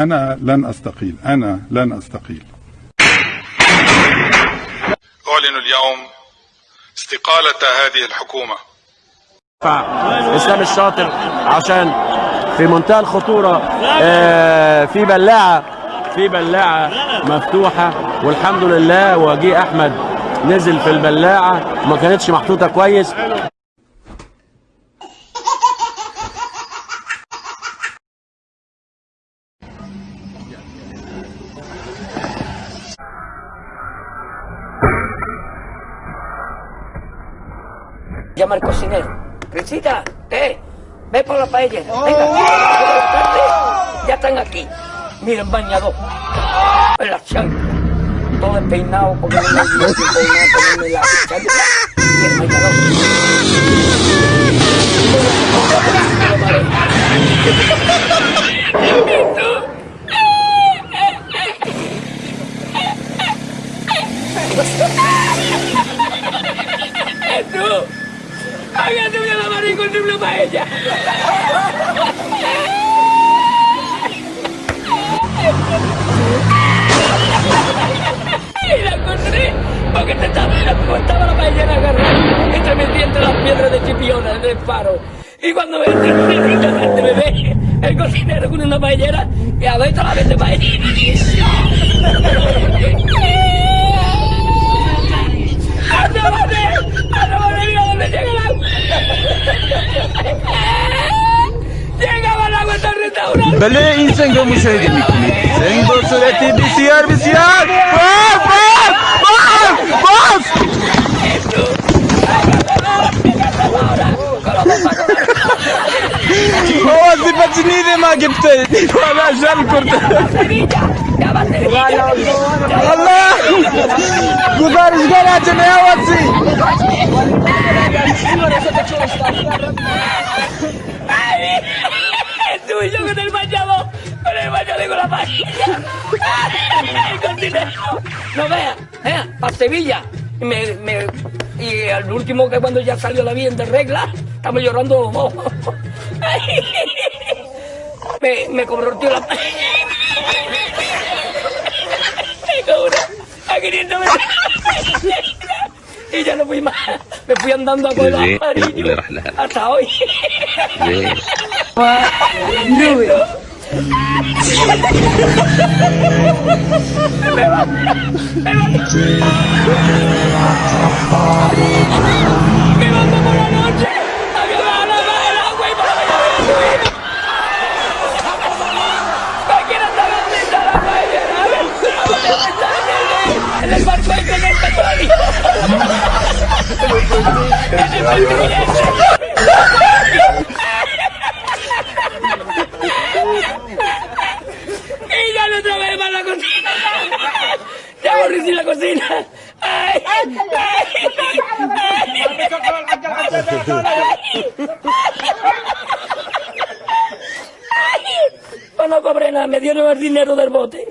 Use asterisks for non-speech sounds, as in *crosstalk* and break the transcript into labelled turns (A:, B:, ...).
A: أنا لن أستقيل. أنا لن أستقيل.
B: أعلن اليوم استقالة هذه الحكومة.
C: إسلام الشاطر عشان في منتهى الخطورة آه، في بلاعة في بلاعة مفتوحة والحمد لله وجيه أحمد نزل في البلاعة ما كانتش محطوطة كويس.
D: Llama al cocinero. Crisita, eh, ve por la paella. Venga, ya están aquí. Miren, bañado. En la chancla. Todo despeinado porque no me dio tiempo de nada ponerme la chancla y el bañador. Paella! Y la encontré porque te estaba, estaba la paellera agarrada entre metí entre las piedras de chipiona del faro. Y cuando me, me ve el cocinero con una paellera y a ver la vez de paellera.
E: भले इनसे क्यों मुशाहिदे निकली
D: सिंह दो सौ रहती
E: B C R B
D: C R Oğazı bacını de ma gipte. Valla jal kurdu. Allah! Gubarışgar acı ne havası? No vea, vea, para Sevilla. Y al último que cuando ya salió la vida de regla, estamos llorando. *laughs* Me, me la... Me cobró a Y ya no fui más. Me fui andando a
F: Pueblo
D: hasta hoy. *laughs* Mi mando por la noche a violar la vela, güey, para la cabeza, güey. En el barco hay con esta todavía. En el barco hay con esta todavía. Aburrí sin la cocina. Ay, ay, Pues no cobré nada, me dieron el dinero del bote.